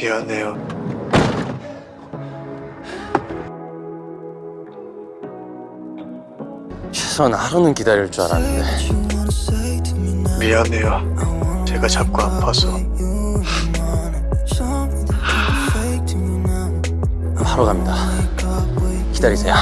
미안해요. 최소한 하루는 기다릴 줄 알았는데 미안해요. 제가 자꾸 아파서. 바로 갑니다 기다리세요